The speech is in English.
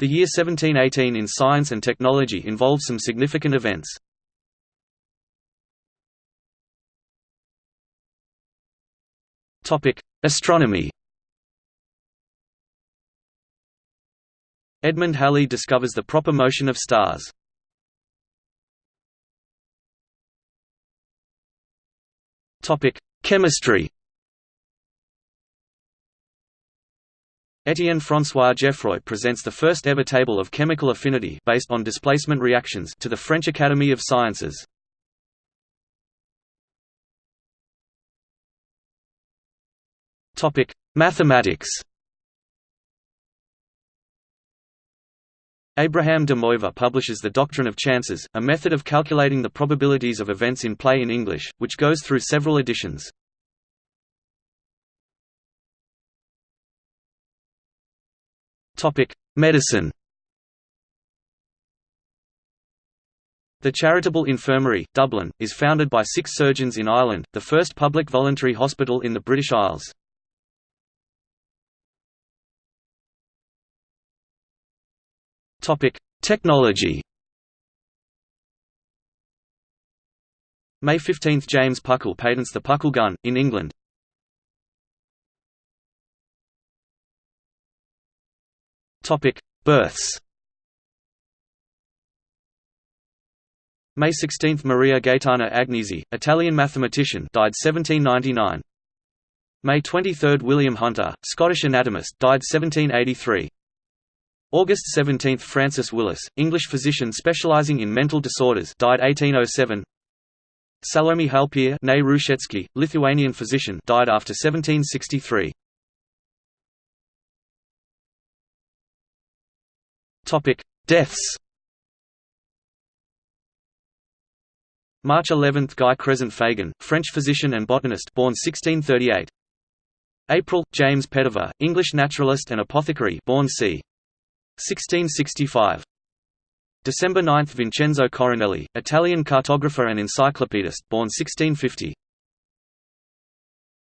The year 1718 in science and technology involved some significant events. Astronomy Edmund Halley discovers the proper motion of stars. Chemistry Étienne François Geoffroy presents the first ever table of chemical affinity based on displacement reactions to the French Academy of Sciences. Topic: Mathematics. Abraham de Moivre publishes The Doctrine of Chances, a method of calculating the probabilities of events in play in English, which goes through several editions. Medicine. The Charitable Infirmary, Dublin, is founded by six surgeons in Ireland, the first public voluntary hospital in the British Isles. Technology. May 15 – James Puckle patents the Puckle gun, in England, Topic: Births. May 16 – Maria Gaetana Agnesi, Italian mathematician died 1799. May 23 – William Hunter, Scottish anatomist died 1783. August 17 – Francis Willis, English physician specializing in mental disorders died 1807. Salome Halpir Lithuanian physician died after 1763. Topic: Deaths. March 11 – Guy Crescent Fagon, French physician and botanist born 1638. April – James Petiver, English naturalist and apothecary born c. 1665. December 9 – Vincenzo Coronelli, Italian cartographer and encyclopedist born 1650.